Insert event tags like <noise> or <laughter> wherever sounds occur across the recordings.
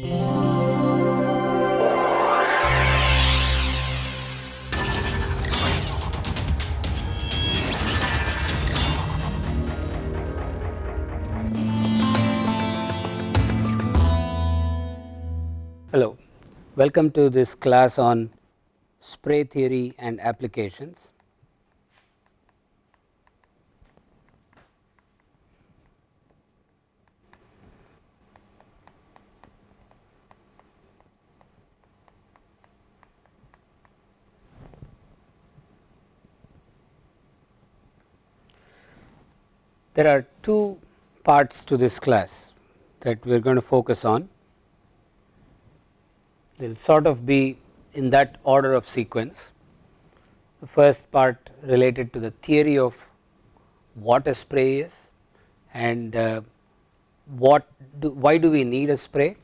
Hello, welcome to this class on spray theory and applications. There are two parts to this class that we are going to focus on. They will sort of be in that order of sequence. The first part related to the theory of what a spray is and uh, what do, why do we need a spray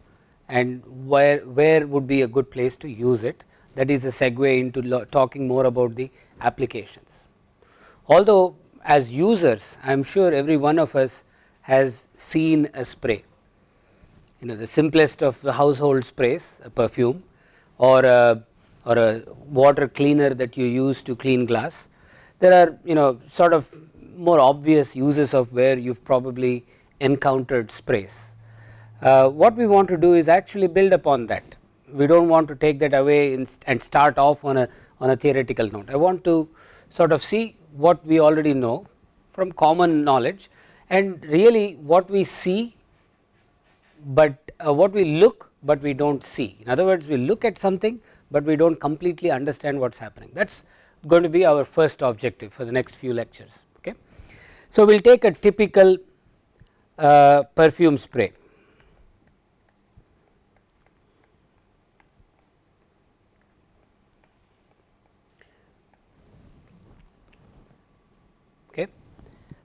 and where, where would be a good place to use it that is a segue into talking more about the applications. Although as users I am sure every one of us has seen a spray you know the simplest of the household sprays a perfume or a or a water cleaner that you use to clean glass. There are you know sort of more obvious uses of where you have probably encountered sprays. Uh, what we want to do is actually build upon that we do not want to take that away and start off on a on a theoretical note. I want to sort of see what we already know from common knowledge and really what we see, but uh, what we look, but we do not see. In other words, we look at something, but we do not completely understand what is happening. That is going to be our first objective for the next few lectures. Okay. So, we will take a typical uh, perfume spray.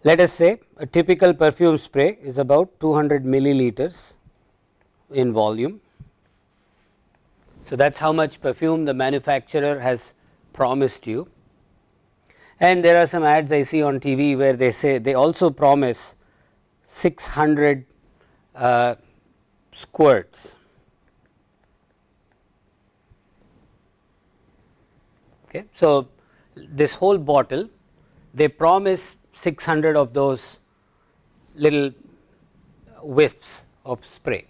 Let us say a typical perfume spray is about 200 milliliters in volume. So, that is how much perfume the manufacturer has promised you and there are some ads I see on TV where they say they also promise 600 uh, squirts. Okay. So, this whole bottle they promise 600 of those little whiffs of spray.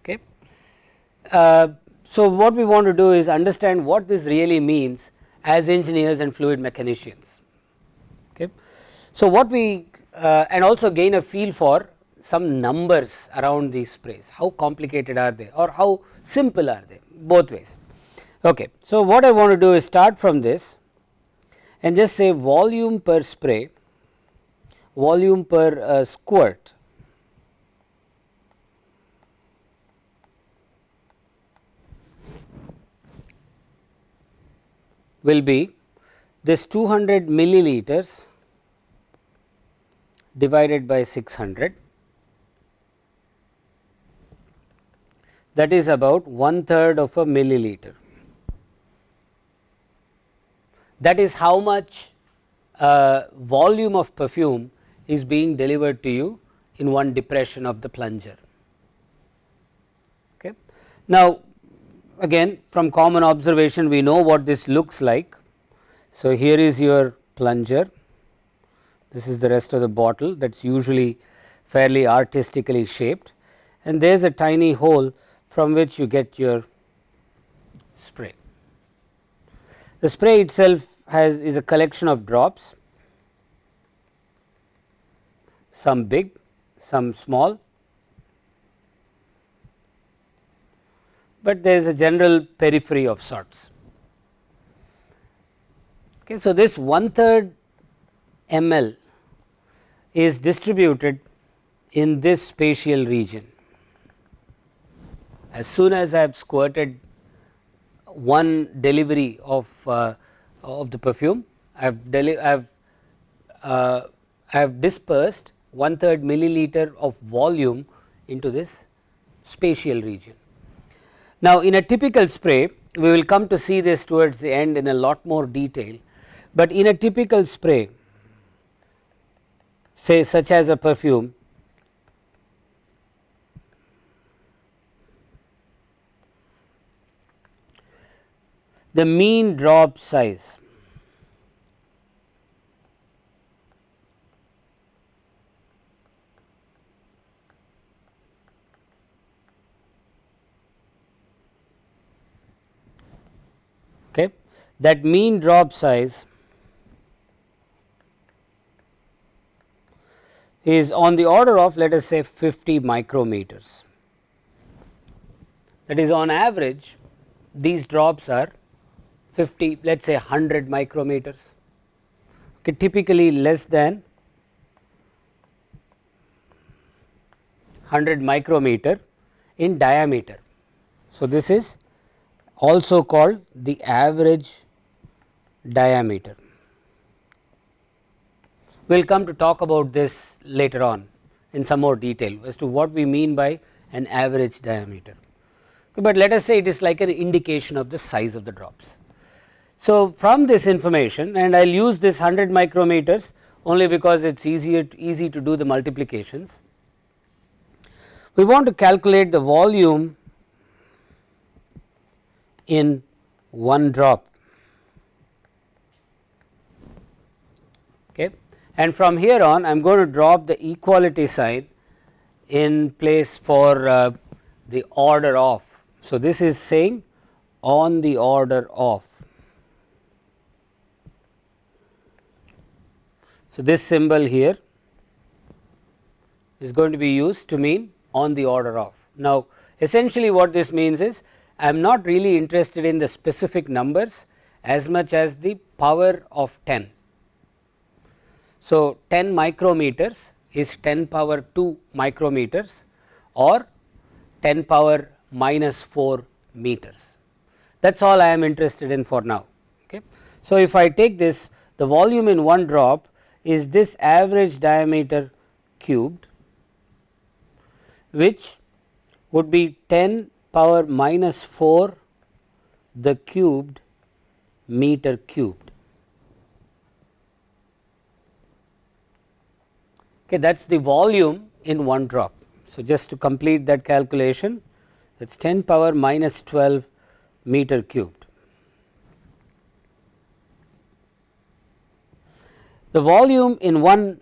Okay. Uh, so, what we want to do is understand what this really means as engineers and fluid mechanicians. Okay. So, what we uh, and also gain a feel for some numbers around these sprays, how complicated are they or how simple are they both ways. Okay. So, what I want to do is start from this and just say volume per spray, volume per uh, squirt. Will be this 200 milliliters divided by 600 that is about one third of a milliliter that is how much uh, volume of perfume is being delivered to you in one depression of the plunger. Okay. Now, again from common observation we know what this looks like. So, here is your plunger, this is the rest of the bottle that is usually fairly artistically shaped and there is a tiny hole from which you get your spray. The spray itself has is a collection of drops, some big, some small, but there is a general periphery of sorts. Okay, so, this one third ml is distributed in this spatial region. As soon as I have squirted one delivery of uh, of the perfume I have I have uh, I have dispersed one third milliliter of volume into this spatial region. Now, in a typical spray we will come to see this towards the end in a lot more detail, but in a typical spray say such as a perfume the mean drop size. Okay. That mean drop size is on the order of let us say 50 micrometers. That is on average these drops are 50 let us say 100 micrometers okay, typically less than 100 micrometer in diameter. So, this is also called the average diameter. We will come to talk about this later on in some more detail as to what we mean by an average diameter but let us say it is like an indication of the size of the drops. So, from this information and I will use this 100 micrometers only because it is easier to, easy to do the multiplications. We want to calculate the volume in one drop okay and from here on I am going to drop the equality sign in place for uh, the order of so, this is saying on the order of. So, this symbol here is going to be used to mean on the order of. Now, essentially what this means is I am not really interested in the specific numbers as much as the power of 10. So, 10 micrometers is 10 power 2 micrometers or 10 power minus 4 meters. That is all I am interested in for now. Okay. So, if I take this the volume in one drop is this average diameter cubed which would be 10 power minus 4 the cubed meter cubed. Okay, that is the volume in one drop. So, just to complete that calculation it is 10 power minus 12 meter cubed. The volume in one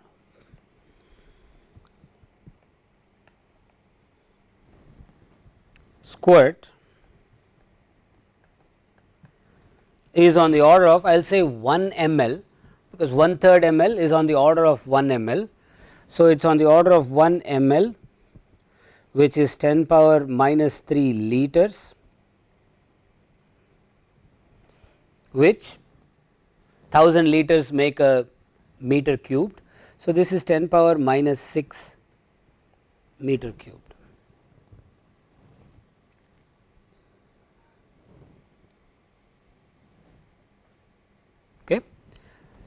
squirt is on the order of I will say 1 ml because 1 third ml is on the order of 1 ml. So, it is on the order of 1 ml which is 10 power minus 3 liters which 1000 liters make a meter cubed. So, this is 10 power minus 6 meter cubed. Okay.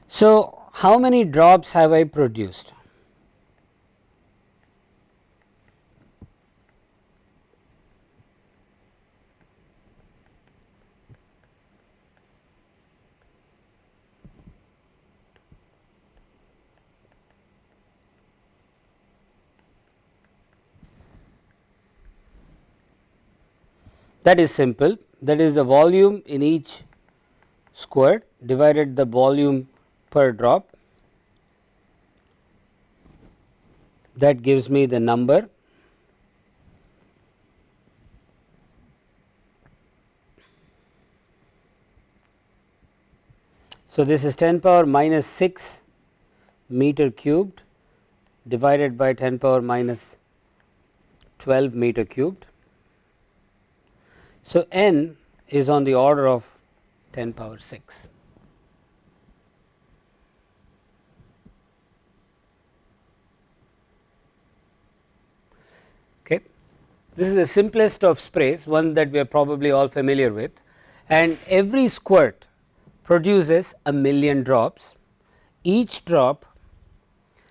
So, how many drops have I produced? That is simple. That is the volume in each squirt divided the volume per drop. That gives me the number. So, this is 10 power minus 6 meter cubed divided by 10 power minus 12 meter cubed so, n is on the order of 10 power 6. Okay. This is the simplest of sprays one that we are probably all familiar with and every squirt produces a million drops each drop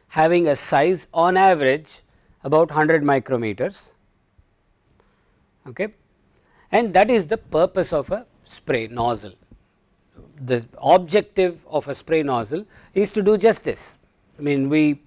having a size on average about 100 micrometers okay and that is the purpose of a spray nozzle. The objective of a spray nozzle is to do just this. I mean we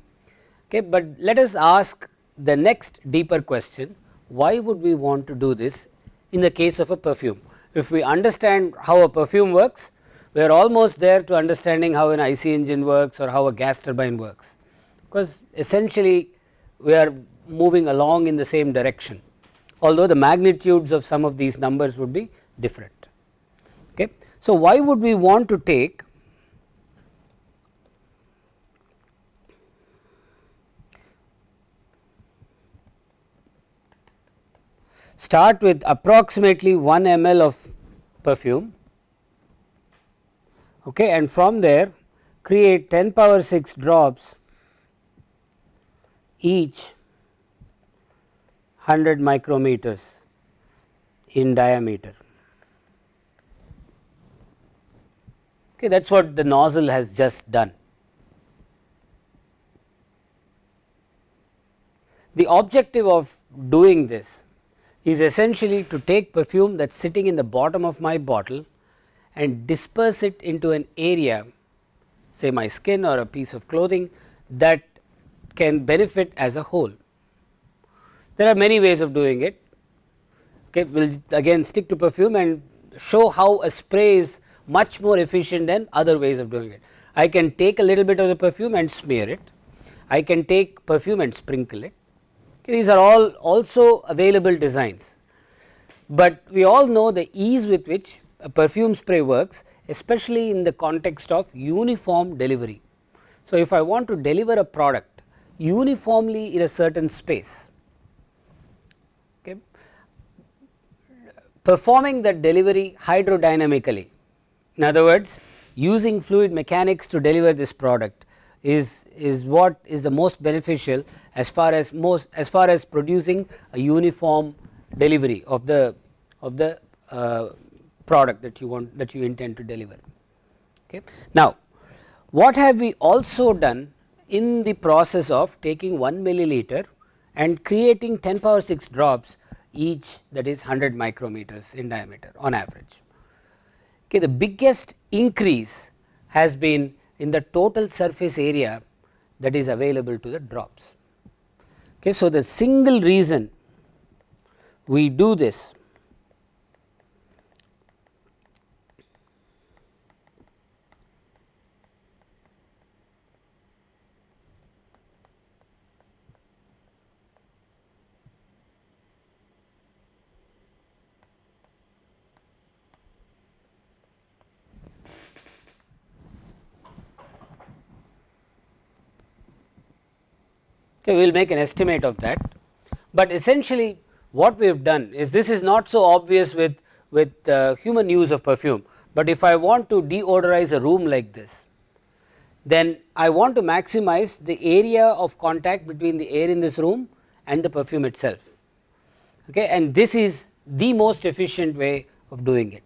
okay, but let us ask the next deeper question why would we want to do this in the case of a perfume. if we understand how a perfume works, we are almost there to understanding how an IC engine works or how a gas turbine works, because essentially we are moving along in the same direction, although the magnitudes of some of these numbers would be different. Okay. So, why would we want to take start with approximately 1 ml of perfume okay, and from there create 10 power 6 drops each 100 micrometers in diameter. Okay, that is what the nozzle has just done. The objective of doing this is essentially to take perfume that is sitting in the bottom of my bottle and disperse it into an area say my skin or a piece of clothing that can benefit as a whole. There are many ways of doing it. Okay, we will again stick to perfume and show how a spray is much more efficient than other ways of doing it. I can take a little bit of the perfume and smear it. I can take perfume and sprinkle it these are all also available designs, but we all know the ease with which a perfume spray works especially in the context of uniform delivery. So, if I want to deliver a product uniformly in a certain space, performing that delivery hydrodynamically in other words using fluid mechanics to deliver this product is, is what is the most beneficial as far as most as far as producing a uniform delivery of the of the uh, product that you want that you intend to deliver. Okay. Now, what have we also done in the process of taking 1 milliliter and creating 10 power 6 drops each that is 100 micrometers in diameter on average. Okay, the biggest increase has been in the total surface area that is available to the drops. Okay, so, the single reason we do this okay, we will make an estimate of that. But essentially what we have done is this is not so obvious with, with uh, human use of perfume, but if I want to deodorize a room like this then I want to maximize the area of contact between the air in this room and the perfume itself okay and this is the most efficient way of doing it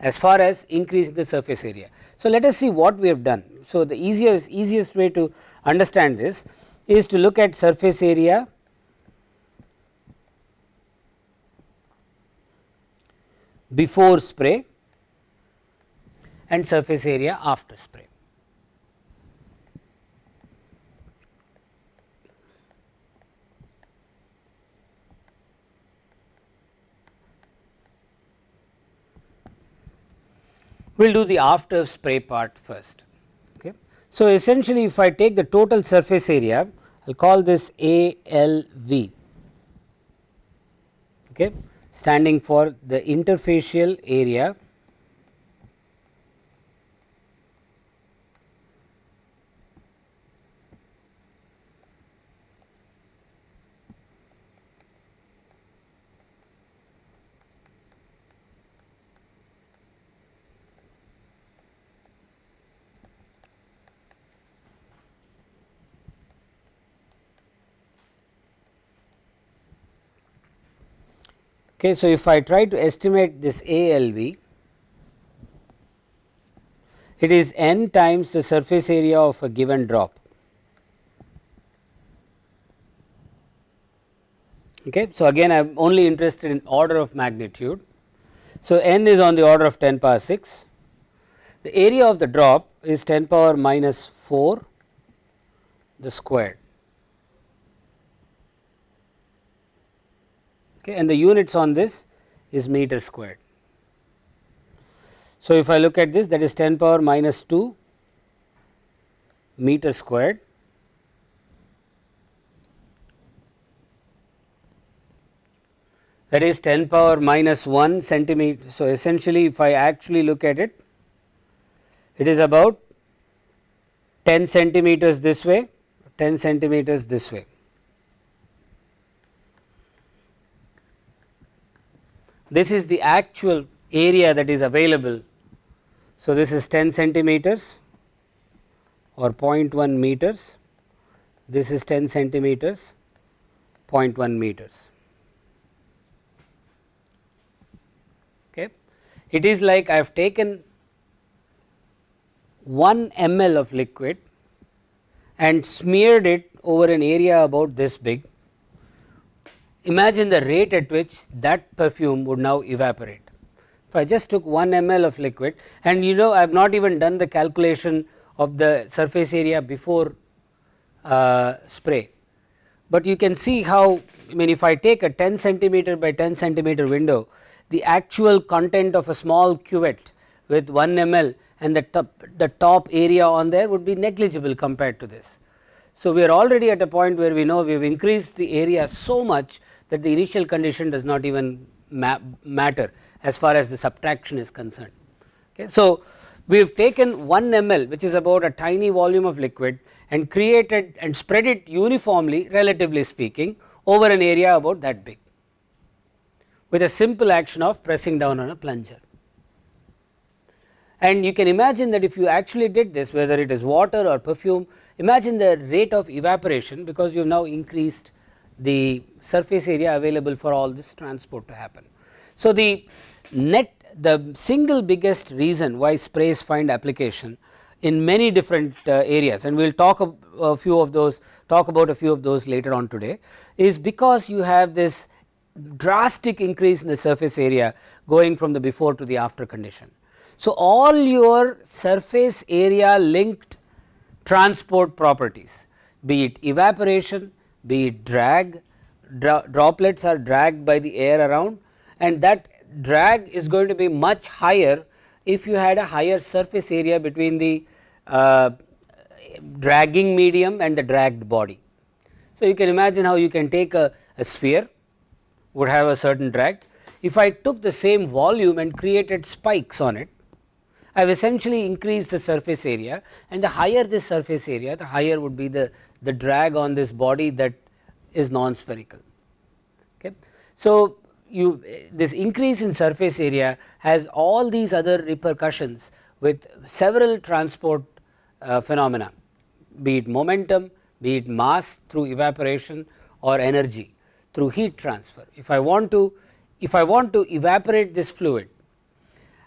as far as increasing the surface area. So, let us see what we have done. So, the easiest easiest way to understand this is to look at surface area before spray and surface area after spray. We will do the after spray part first. So, essentially if I take the total surface area I will call this ALV okay, standing for the interfacial area Okay, so, if I try to estimate this ALV, it is n times the surface area of a given drop. Okay. So, again I am only interested in order of magnitude. So, n is on the order of 10 power 6, the area of the drop is 10 power minus 4 the squared. Okay, and the units on this is meter squared. So, if I look at this that is 10 power minus 2 meter squared that is 10 power minus 1 centimeter. So, essentially if I actually look at it, it is about 10 centimeters this way, 10 centimeters this way. This is the actual area that is available. So, this is 10 centimeters or 0.1 meters, this is 10 centimeters 0.1 meters. Okay. It is like I have taken 1 ml of liquid and smeared it over an area about this big. Imagine the rate at which that perfume would now evaporate. If I just took 1 ml of liquid and you know I have not even done the calculation of the surface area before uh, spray, but you can see how I mean if I take a 10 centimeter by 10 centimeter window the actual content of a small cuvette with 1 ml and the top, the top area on there would be negligible compared to this. So, we are already at a point where we know we have increased the area so much that the initial condition does not even ma matter as far as the subtraction is concerned. Okay. So, we have taken 1 ml which is about a tiny volume of liquid and created and spread it uniformly relatively speaking over an area about that big with a simple action of pressing down on a plunger. And you can imagine that if you actually did this whether it is water or perfume, imagine the rate of evaporation because you have now increased the surface area available for all this transport to happen. So, the net the single biggest reason why sprays find application in many different uh, areas and we will talk a, a, few of those talk about a few of those later on today is because you have this drastic increase in the surface area going from the before to the after condition. So, all your surface area linked transport properties be it evaporation, be it drag, dro droplets are dragged by the air around and that drag is going to be much higher if you had a higher surface area between the uh, dragging medium and the dragged body. So, you can imagine how you can take a, a sphere would have a certain drag. If I took the same volume and created spikes on it, I have essentially increased the surface area and the higher this surface area the higher would be the, the drag on this body that is non-spherical. Okay. So, you this increase in surface area has all these other repercussions with several transport uh, phenomena be it momentum, be it mass through evaporation or energy through heat transfer. If I want to if I want to evaporate this fluid,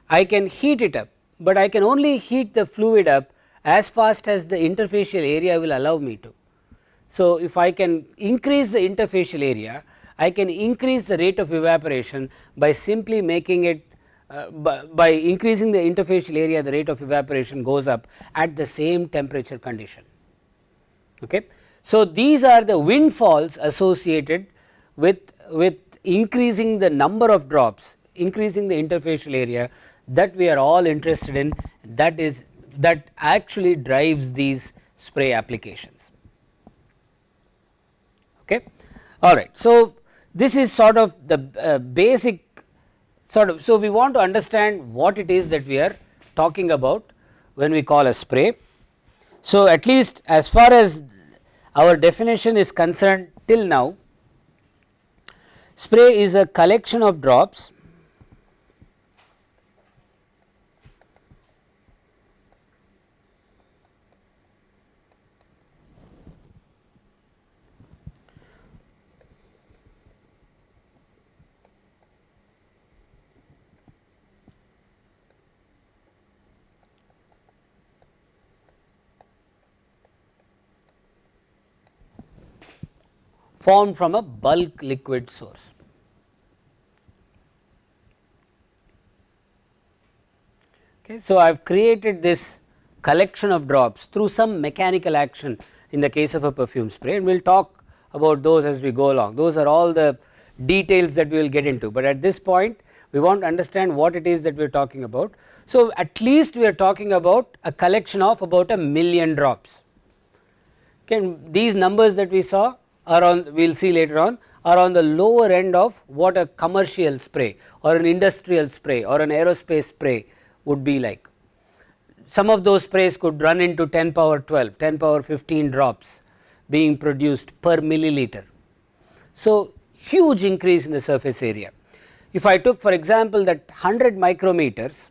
I can heat it up, but I can only heat the fluid up as fast as the interfacial area will allow me to. So, if I can increase the interfacial area, I can increase the rate of evaporation by simply making it uh, by, by increasing the interfacial area the rate of evaporation goes up at the same temperature condition. Okay. So, these are the windfalls associated with, with increasing the number of drops, increasing the interfacial area that we are all interested in that is that actually drives these spray applications. Okay. All right. So, this is sort of the uh, basic sort of. So, we want to understand what it is that we are talking about when we call a spray. So, at least as far as our definition is concerned till now Spray is a collection of drops formed from a bulk liquid source. Okay. So, I have created this collection of drops through some mechanical action in the case of a perfume spray and we will talk about those as we go along. Those are all the details that we will get into, but at this point we want to understand what it is that we are talking about. So, at least we are talking about a collection of about a million drops. Okay, these numbers that we saw are on we will see later on are on the lower end of what a commercial spray or an industrial spray or an aerospace spray would be like. Some of those sprays could run into 10 power 12, 10 power 15 drops being produced per milliliter. So, huge increase in the surface area. If I took for example that 100 micrometers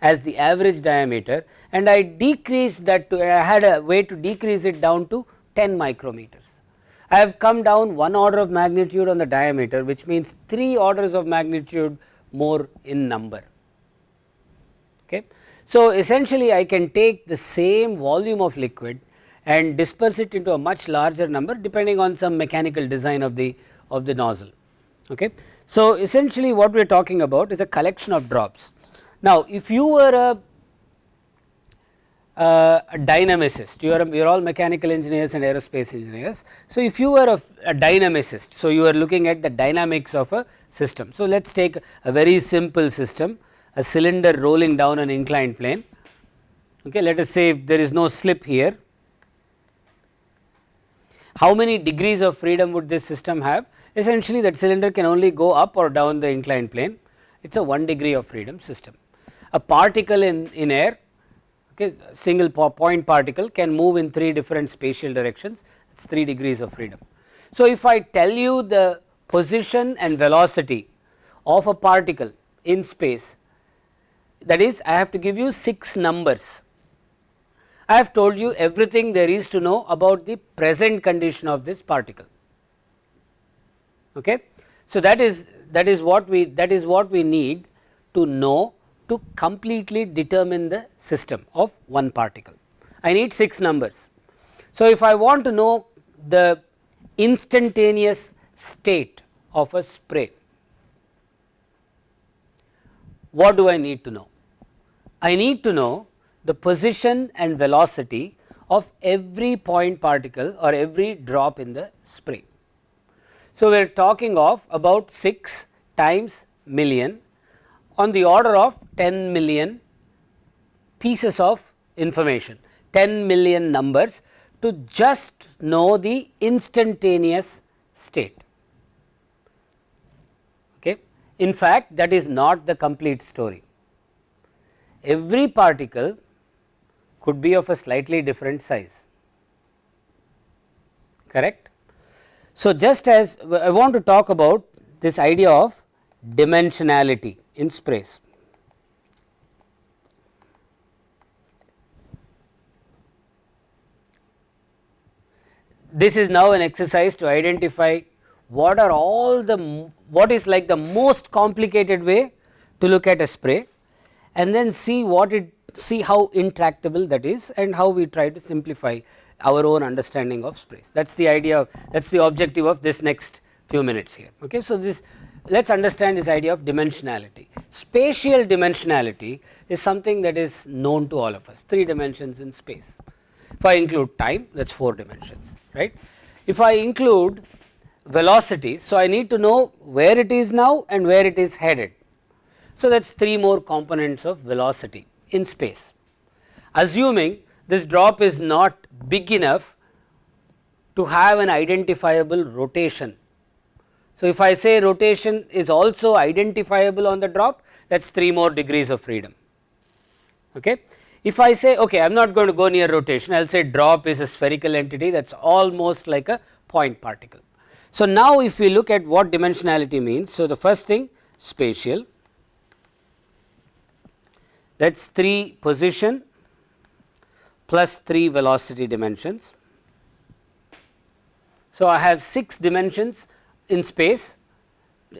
as the average diameter and I decreased that to I had a way to decrease it down to 10 micrometers. I have come down one order of magnitude on the diameter which means 3 orders of magnitude more in number. Okay. So, essentially I can take the same volume of liquid and disperse it into a much larger number depending on some mechanical design of the of the nozzle. Okay. So, essentially what we are talking about is a collection of drops. Now, if you were a, uh, a dynamicist, you are you are all mechanical engineers and aerospace engineers. So, if you were a, a dynamicist, so you are looking at the dynamics of a system. So, let us take a very simple system, a cylinder rolling down an inclined plane. Okay, let us say if there is no slip here, how many degrees of freedom would this system have? Essentially that cylinder can only go up or down the inclined plane, it is a 1 degree of freedom system. A particle in, in air, okay, single point particle can move in 3 different spatial directions, it is 3 degrees of freedom. So, if I tell you the position and velocity of a particle in space, that is I have to give you 6 numbers I have told you everything there is to know about the present condition of this particle. Okay. So, that is that is what we that is what we need to know to completely determine the system of one particle. I need 6 numbers. So, if I want to know the instantaneous state of a spray, what do I need to know? I need to know the position and velocity of every point particle or every drop in the spray. So, we are talking of about 6 times million on the order of 10 million pieces of information, 10 million numbers to just know the instantaneous state. Okay. In fact, that is not the complete story. Every particle could be of a slightly different size correct. So, just as I want to talk about this idea of dimensionality in sprays. This is now an exercise to identify what are all the what is like the most complicated way to look at a spray and then see what it see how intractable that is and how we try to simplify our own understanding of sprays. That is the idea that is the objective of this next few minutes here. Okay. So, this let us understand this idea of dimensionality. Spatial dimensionality is something that is known to all of us 3 dimensions in space. If I include time that is 4 dimensions right. If I include velocity, so I need to know where it is now and where it is headed. So, that is 3 more components of velocity in space. Assuming this drop is not big enough to have an identifiable rotation. So, if I say rotation is also identifiable on the drop that is 3 more degrees of freedom. Okay. If I say okay I am not going to go near rotation I will say drop is a spherical entity that is almost like a point particle. So, now if we look at what dimensionality means. So, the first thing spatial that is 3 position plus 3 velocity dimensions. So, I have 6 dimensions in space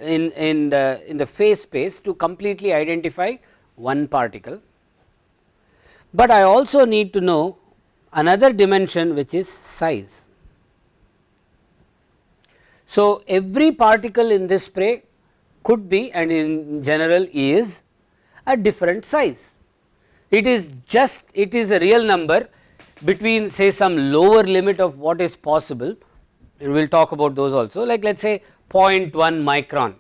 in, in the in the phase space to completely identify one particle, but I also need to know another dimension which is size. So, every particle in this spray could be and in general is a different size. It is just it is a real number between say some lower limit of what is possible we will talk about those also like let us say 0.1 micron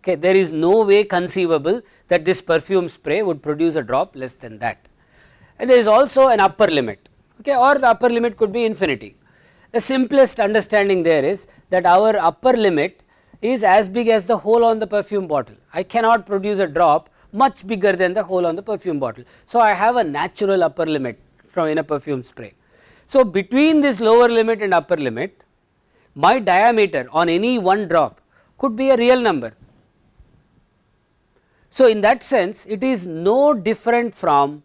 okay there is no way conceivable that this perfume spray would produce a drop less than that and there is also an upper limit okay or the upper limit could be infinity the simplest understanding there is that our upper limit is as big as the hole on the perfume bottle. I cannot produce a drop much bigger than the hole on the perfume bottle. So, I have a natural upper limit from in a perfume spray. So, between this lower limit and upper limit my diameter on any one drop could be a real number. So, in that sense it is no different from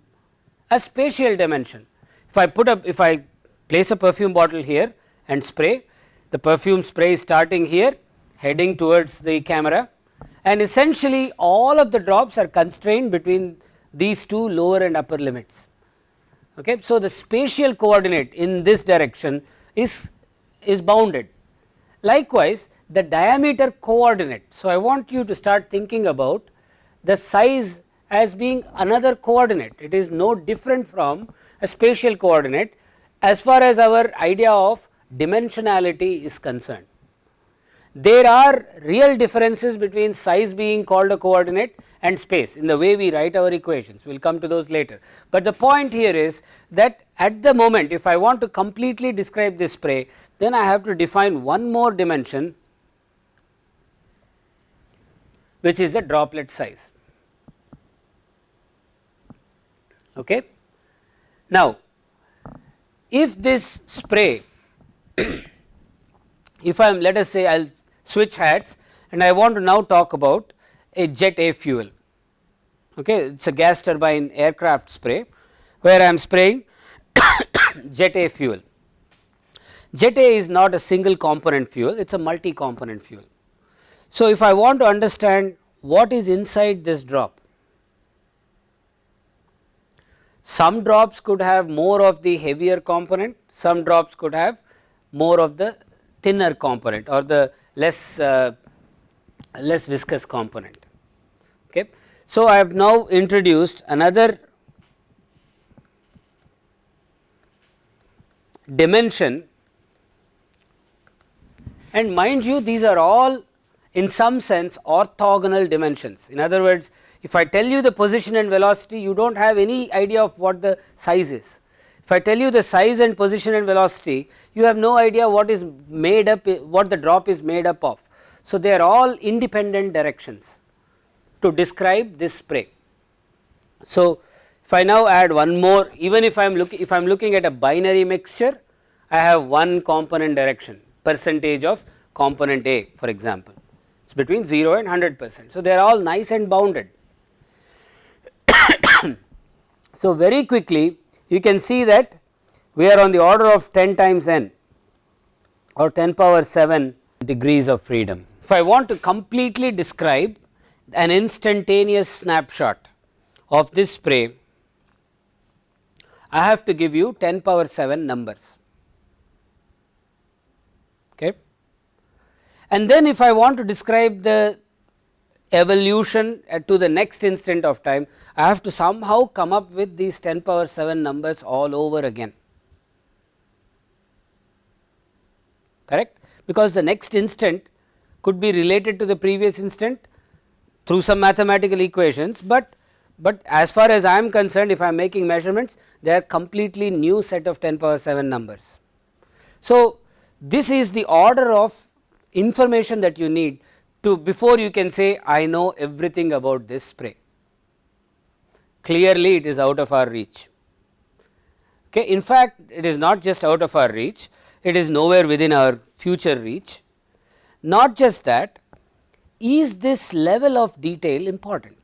a spatial dimension. If I put up if I place a perfume bottle here and spray the perfume spray is starting here heading towards the camera and essentially all of the drops are constrained between these two lower and upper limits. Okay. So, the spatial coordinate in this direction is, is bounded. Likewise, the diameter coordinate. So, I want you to start thinking about the size as being another coordinate. It is no different from a spatial coordinate as far as our idea of dimensionality is concerned. There are real differences between size being called a coordinate and space in the way we write our equations, we will come to those later. But the point here is that at the moment if I want to completely describe this spray, then I have to define one more dimension which is the droplet size. Okay. Now, if this spray <coughs> if I am let us say I will switch hats and I want to now talk about a jet A fuel. Okay. It is a gas turbine aircraft spray where I am spraying <coughs> jet A fuel. Jet A is not a single component fuel, it is a multi component fuel. So, if I want to understand what is inside this drop, some drops could have more of the heavier component, some drops could have more of the thinner component or the less uh, less viscous component. Okay. So, I have now introduced another dimension and mind you these are all in some sense orthogonal dimensions. In other words, if I tell you the position and velocity you do not have any idea of what the size is. If I tell you the size and position and velocity you have no idea what is made up what the drop is made up of. So, they are all independent directions to describe this spray. So, if I now add one more even if I am looking if I am looking at a binary mixture I have one component direction percentage of component A for example it is between 0 and 100 percent. So, they are all nice and bounded. <coughs> so, very quickly you can see that we are on the order of 10 times n or 10 power 7 degrees of freedom. If I want to completely describe an instantaneous snapshot of this spray, I have to give you 10 power 7 numbers. Okay. And then if I want to describe the evolution to the next instant of time, I have to somehow come up with these 10 power 7 numbers all over again. Correct? Because the next instant could be related to the previous instant through some mathematical equations, but but as far as I am concerned if I am making measurements they are completely new set of 10 power 7 numbers. So, this is the order of information that you need to before you can say I know everything about this spray. Clearly it is out of our reach. Okay. In fact, it is not just out of our reach, it is nowhere within our future reach. Not just that, is this level of detail important?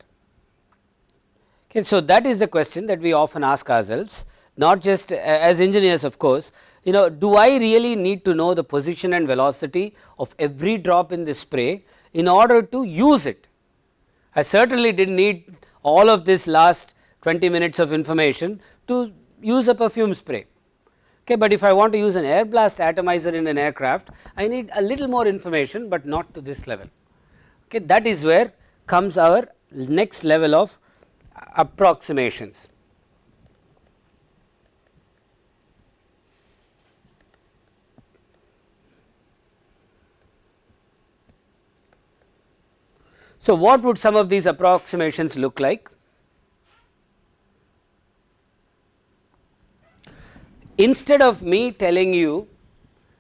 Okay, so, that is the question that we often ask ourselves not just as engineers of course, you know do I really need to know the position and velocity of every drop in the spray in order to use it. I certainly did not need all of this last 20 minutes of information to use a perfume spray. Okay, but if I want to use an air blast atomizer in an aircraft, I need a little more information, but not to this level. Okay, that is where comes our next level of approximations. So, what would some of these approximations look like? Instead of me telling you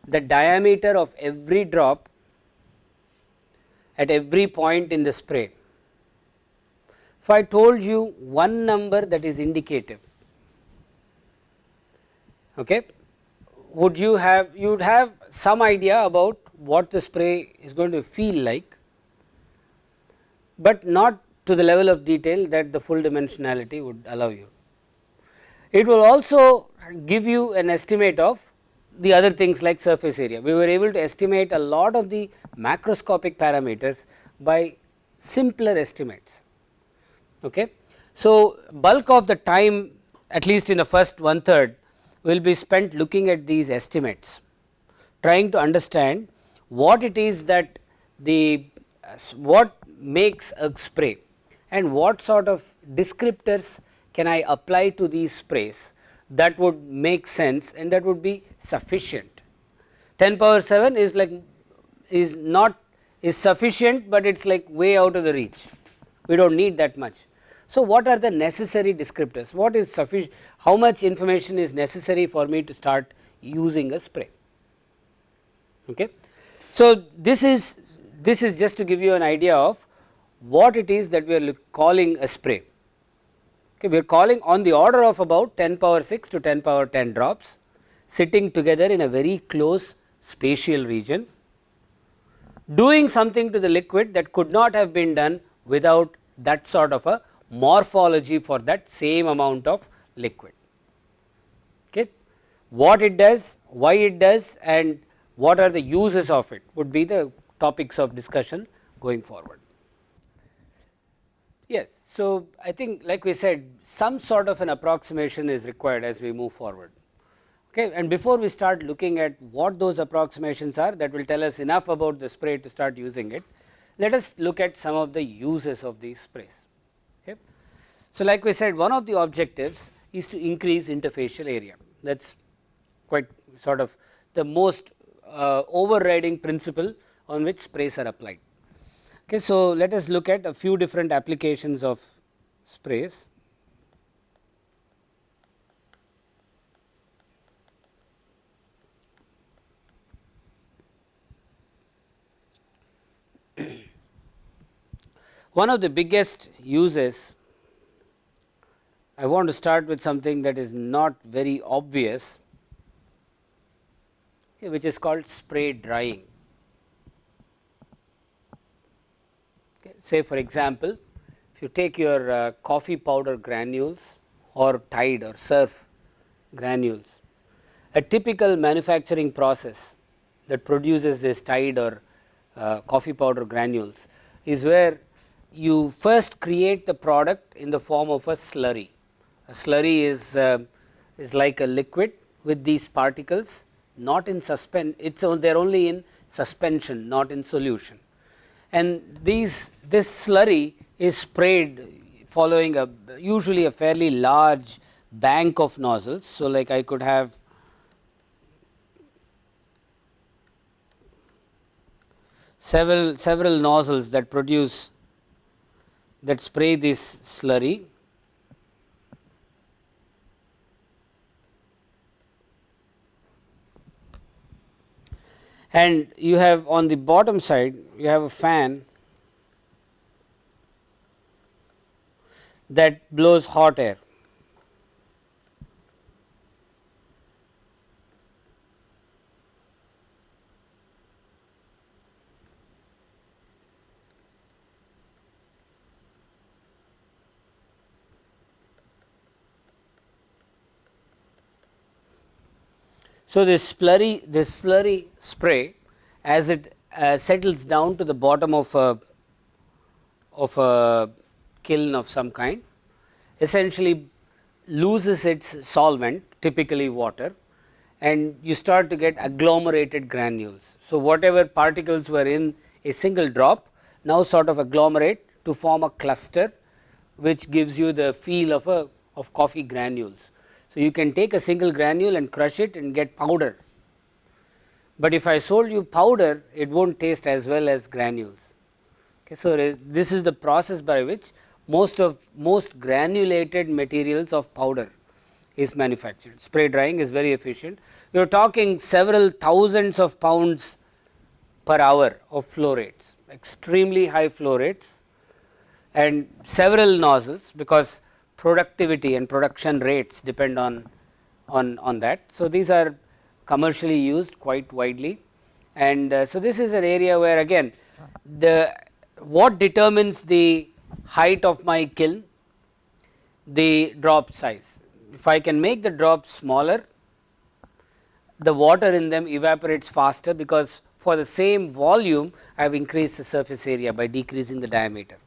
the diameter of every drop at every point in the spray, if I told you one number that is indicative, okay, would you have you would have some idea about what the spray is going to feel like, but not to the level of detail that the full dimensionality would allow you. It will also give you an estimate of the other things like surface area. We were able to estimate a lot of the macroscopic parameters by simpler estimates. Okay. So, bulk of the time at least in the first one third will be spent looking at these estimates, trying to understand what it is that the uh, what makes a spray and what sort of descriptors can I apply to these sprays that would make sense and that would be sufficient. 10 power 7 is like is not is sufficient, but it is like way out of the reach we do not need that much. So, what are the necessary descriptors what is sufficient how much information is necessary for me to start using a spray. Okay. So, this is this is just to give you an idea of what it is that we are calling a spray. Okay, we are calling on the order of about 10 power 6 to 10 power 10 drops sitting together in a very close spatial region doing something to the liquid that could not have been done without that sort of a morphology for that same amount of liquid. Okay. What it does, why it does and what are the uses of it would be the topics of discussion going forward. Yes. So, I think like we said some sort of an approximation is required as we move forward. Okay. And before we start looking at what those approximations are that will tell us enough about the spray to start using it, let us look at some of the uses of these sprays. Okay. So, like we said one of the objectives is to increase interfacial area that is quite sort of the most uh, overriding principle on which sprays are applied. Okay, so, let us look at a few different applications of sprays. <clears throat> One of the biggest uses I want to start with something that is not very obvious which is called spray drying. Say for example, if you take your uh, coffee powder granules or Tide or surf granules, a typical manufacturing process that produces this Tide or uh, coffee powder granules is where you first create the product in the form of a slurry. A slurry is, uh, is like a liquid with these particles not in suspend, it is they are only in suspension not in solution and these this slurry is sprayed following a usually a fairly large bank of nozzles. So, like I could have several several nozzles that produce that spray this slurry and you have on the bottom side you have a fan that blows hot air. So, this slurry this slurry spray as it uh, settles down to the bottom of a of a kiln of some kind essentially loses its solvent typically water and you start to get agglomerated granules. So, whatever particles were in a single drop now sort of agglomerate to form a cluster which gives you the feel of a of coffee granules. So, you can take a single granule and crush it and get powder, but if I sold you powder it will not taste as well as granules. Okay, so, uh, this is the process by which most of most granulated materials of powder is manufactured. Spray drying is very efficient. You are talking several thousands of pounds per hour of flow rates, extremely high flow rates and several nozzles because productivity and production rates depend on, on, on that. So, these are commercially used quite widely and uh, so this is an area where again the what determines the height of my kiln the drop size. If I can make the drop smaller the water in them evaporates faster because for the same volume I have increased the surface area by decreasing the diameter.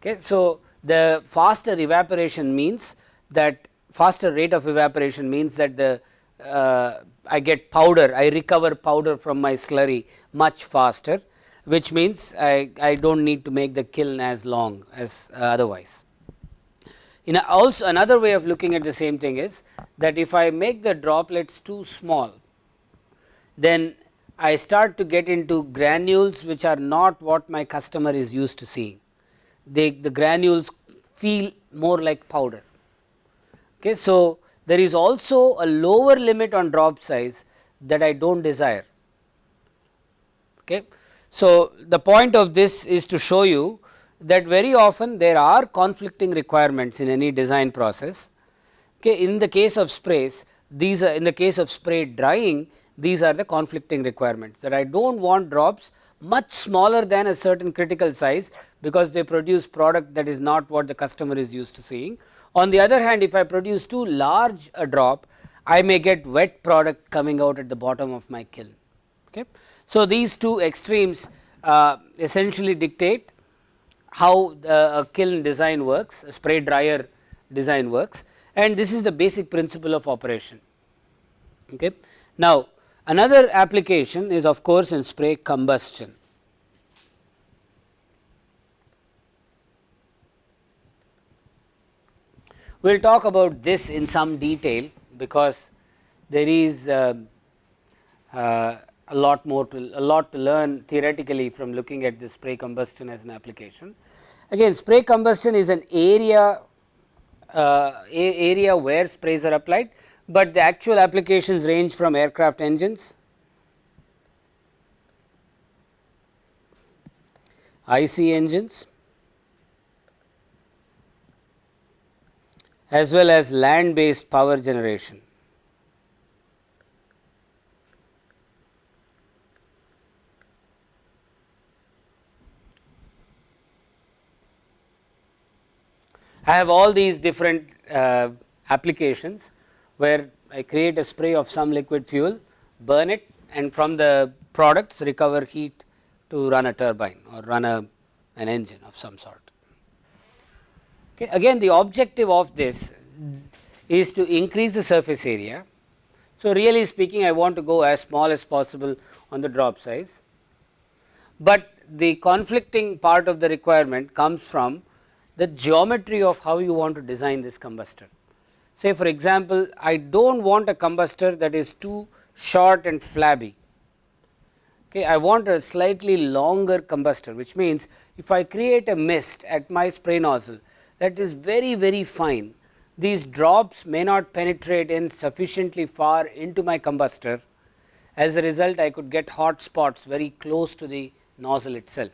Okay. So, the faster evaporation means that faster rate of evaporation means that the uh, I get powder I recover powder from my slurry much faster which means I, I do not need to make the kiln as long as uh, otherwise. In also another way of looking at the same thing is that if I make the droplets too small then I start to get into granules which are not what my customer is used to seeing they the granules feel more like powder. Okay. So, there is also a lower limit on drop size that I do not desire. Okay. So, the point of this is to show you that very often there are conflicting requirements in any design process. Okay. In the case of sprays these are in the case of spray drying these are the conflicting requirements that I do not want drops much smaller than a certain critical size because they produce product that is not what the customer is used to seeing. On the other hand if I produce too large a drop I may get wet product coming out at the bottom of my kiln. Okay. So, these two extremes uh, essentially dictate how the, a kiln design works a spray dryer design works and this is the basic principle of operation. Okay. Now, Another application is of course in spray combustion. We will talk about this in some detail because there is uh, uh, a lot more to a lot to learn theoretically from looking at the spray combustion as an application. Again spray combustion is an area uh, area where sprays are applied but the actual applications range from aircraft engines, IC engines. As well as land based power generation. I have all these different uh, applications where I create a spray of some liquid fuel, burn it and from the products recover heat to run a turbine or run a an engine of some sort. Okay. Again the objective of this is to increase the surface area. So, really speaking I want to go as small as possible on the drop size, but the conflicting part of the requirement comes from the geometry of how you want to design this combustor. Say for example, I do not want a combustor that is too short and flabby. Okay, I want a slightly longer combustor which means if I create a mist at my spray nozzle that is very very fine these drops may not penetrate in sufficiently far into my combustor as a result I could get hot spots very close to the nozzle itself.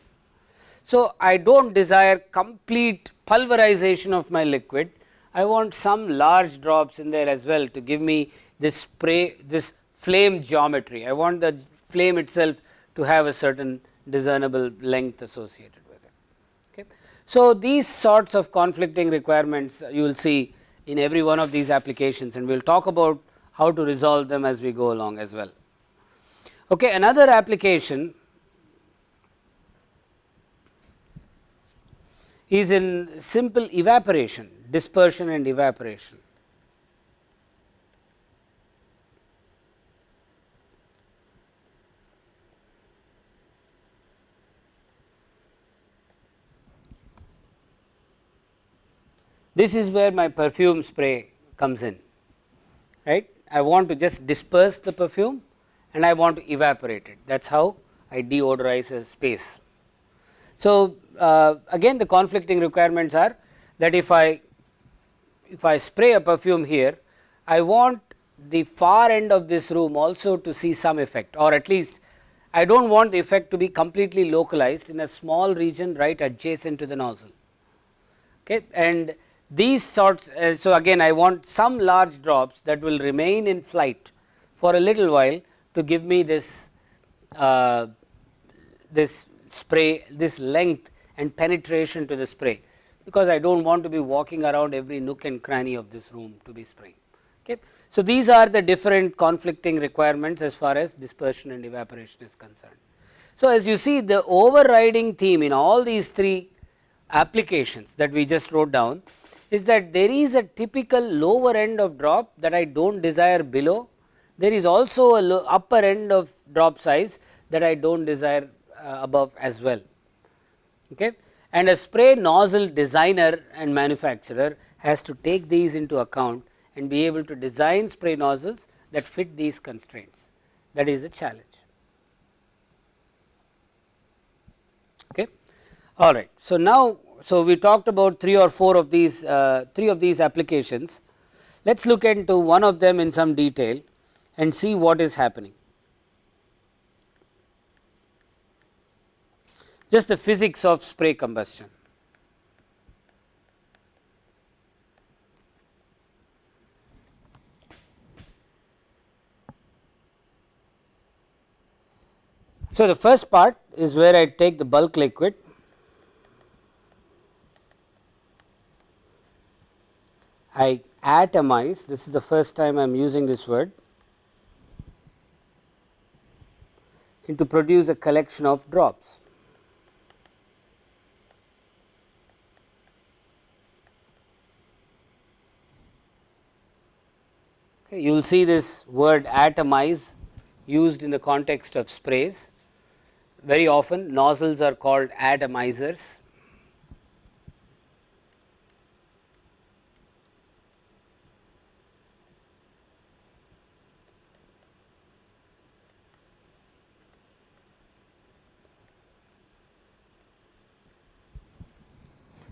So, I do not desire complete pulverization of my liquid I want some large drops in there as well to give me this spray this flame geometry. I want the flame itself to have a certain discernible length associated with it. Okay. So, these sorts of conflicting requirements you will see in every one of these applications and we will talk about how to resolve them as we go along as well. Okay, another application is in simple evaporation dispersion and evaporation. This is where my perfume spray comes in, right. I want to just disperse the perfume and I want to evaporate it that is how I deodorize a space. So, uh, again the conflicting requirements are that if I if I spray a perfume here, I want the far end of this room also to see some effect or at least I do not want the effect to be completely localized in a small region right adjacent to the nozzle. Okay. And these sorts, uh, so again I want some large drops that will remain in flight for a little while to give me this uh, this spray, this length and penetration to the spray, because I do not want to be walking around every nook and cranny of this room to be spraying. Okay. So, these are the different conflicting requirements as far as dispersion and evaporation is concerned. So, as you see the overriding theme in all these three applications that we just wrote down is that there is a typical lower end of drop that I do not desire below. There is also a upper end of drop size that I do not desire uh, above as well. Okay. And a spray nozzle designer and manufacturer has to take these into account and be able to design spray nozzles that fit these constraints that is a challenge. Okay. All right. So, now so we talked about three or four of these uh, three of these applications. Let us look into one of them in some detail and see what is happening. Just the physics of spray combustion. So, the first part is where I take the bulk liquid I atomize this is the first time I am using this word into produce a collection of drops. Okay, you will see this word atomize used in the context of sprays very often nozzles are called atomizers.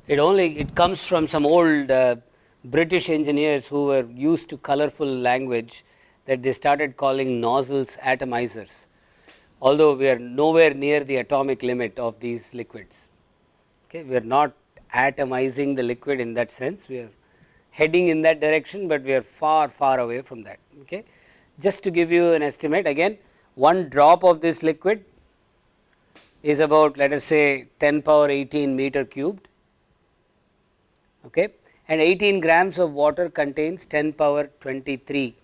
It only it comes from some old uh, British engineers who were used to colorful language that they started calling nozzles atomizers although we are nowhere near the atomic limit of these liquids. Okay. We are not atomizing the liquid in that sense, we are heading in that direction, but we are far far away from that. Okay. Just to give you an estimate again one drop of this liquid is about let us say 10 power 18 meter cubed okay, and 18 grams of water contains 10 power 23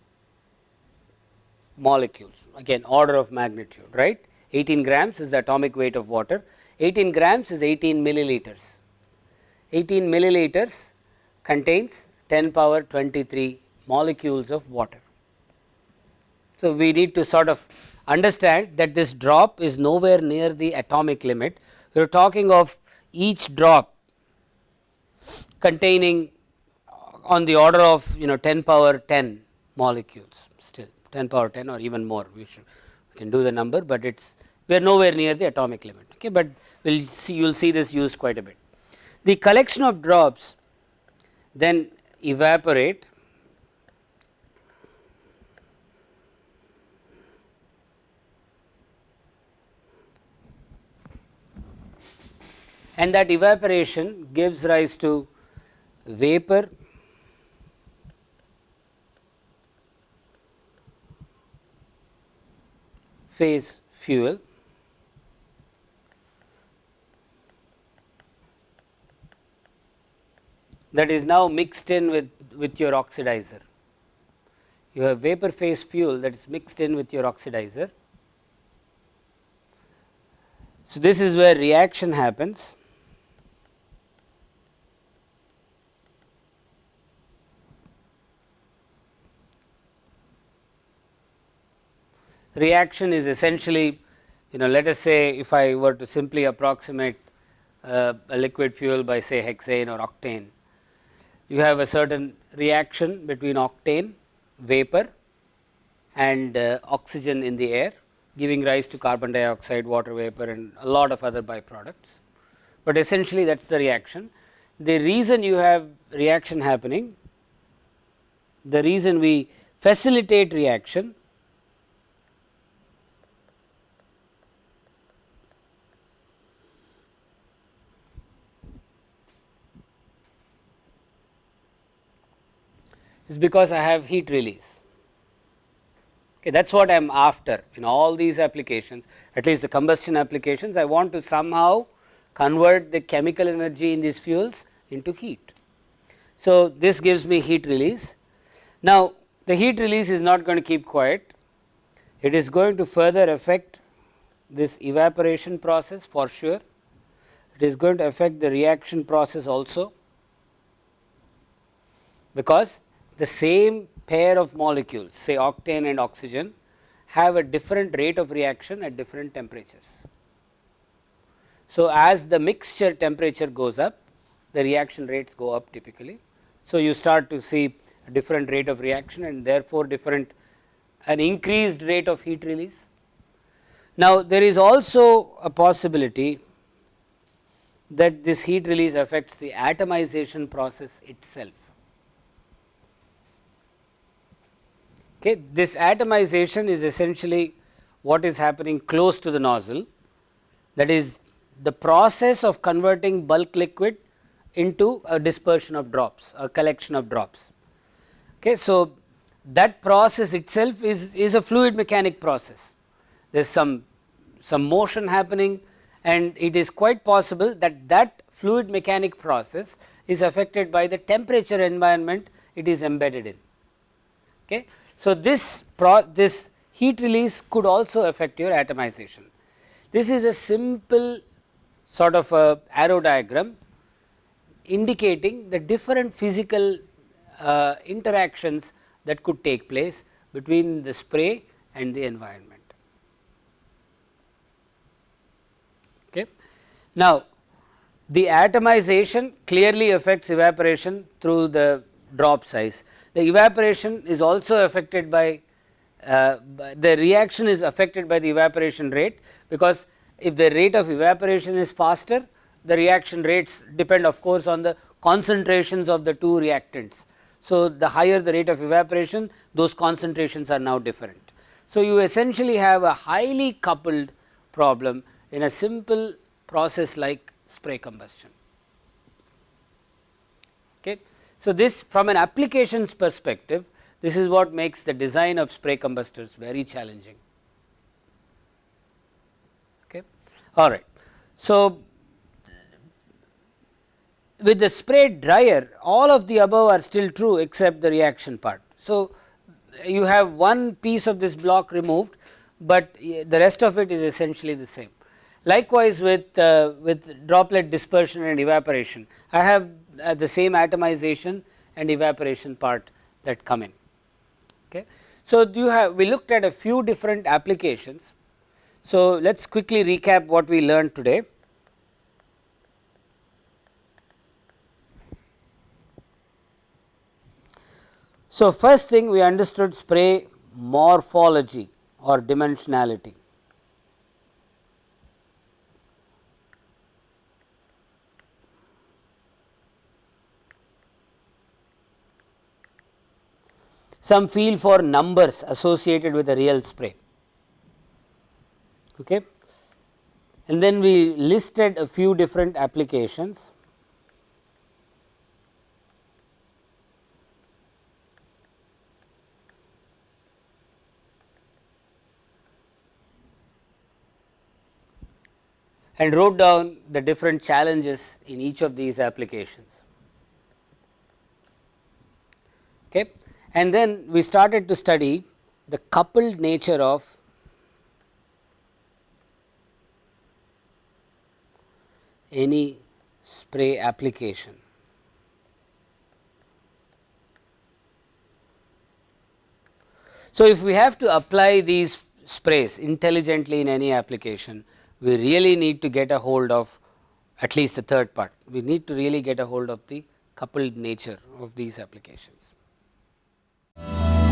molecules. Again order of magnitude right? 18 grams is the atomic weight of water. 18 grams is 18 milliliters. 18 milliliters contains 10 power 23 molecules of water. So, we need to sort of understand that this drop is nowhere near the atomic limit. We are talking of each drop containing on the order of you know 10 power 10 molecules still. 10 power 10 or even more. We should we can do the number, but it is we are nowhere near the atomic limit, okay, but we will see you will see this used quite a bit. The collection of drops then evaporate. And that evaporation gives rise to vapor phase fuel that is now mixed in with, with your oxidizer. You have vapor phase fuel that is mixed in with your oxidizer. So, this is where reaction happens. Reaction is essentially you know let us say if I were to simply approximate uh, a liquid fuel by say hexane or octane, you have a certain reaction between octane, vapor and uh, oxygen in the air giving rise to carbon dioxide, water vapor and a lot of other byproducts. but essentially that is the reaction. The reason you have reaction happening, the reason we facilitate reaction is because I have heat release. Okay, that is what I am after in all these applications at least the combustion applications I want to somehow convert the chemical energy in these fuels into heat. So, this gives me heat release. Now, the heat release is not going to keep quiet, it is going to further affect this evaporation process for sure, it is going to affect the reaction process also, because the same pair of molecules say octane and oxygen have a different rate of reaction at different temperatures. So, as the mixture temperature goes up the reaction rates go up typically. So, you start to see a different rate of reaction and therefore, different an increased rate of heat release. Now, there is also a possibility that this heat release affects the atomization process itself. Okay. This atomization is essentially what is happening close to the nozzle that is the process of converting bulk liquid into a dispersion of drops, a collection of drops. Okay. So, that process itself is, is a fluid mechanic process. There is some, some motion happening and it is quite possible that that fluid mechanic process is affected by the temperature environment it is embedded in. Okay. So, this this heat release could also affect your atomization. This is a simple sort of a arrow diagram indicating the different physical uh, interactions that could take place between the spray and the environment. Okay. Now, the atomization clearly affects evaporation through the drop size the evaporation is also affected by uh, the reaction is affected by the evaporation rate because if the rate of evaporation is faster the reaction rates depend of course on the concentrations of the two reactants. So, the higher the rate of evaporation those concentrations are now different. So, you essentially have a highly coupled problem in a simple process like spray combustion. Okay. So, this from an applications perspective this is what makes the design of spray combustors very challenging. Okay. All right. So, with the spray dryer all of the above are still true except the reaction part. So, you have one piece of this block removed, but the rest of it is essentially the same. Likewise, with uh, with droplet dispersion and evaporation, I have uh, the same atomization and evaporation part that come in. Okay. So, you have we looked at a few different applications. So, let us quickly recap what we learned today. So, first thing we understood spray morphology or dimensionality. Some feel for numbers associated with a real spray. Okay. And then we listed a few different applications. and wrote down the different challenges in each of these applications. Okay and then we started to study the coupled nature of any spray application. So, if we have to apply these sprays intelligently in any application, we really need to get a hold of at least the third part. We need to really get a hold of the coupled nature of these applications. Bye.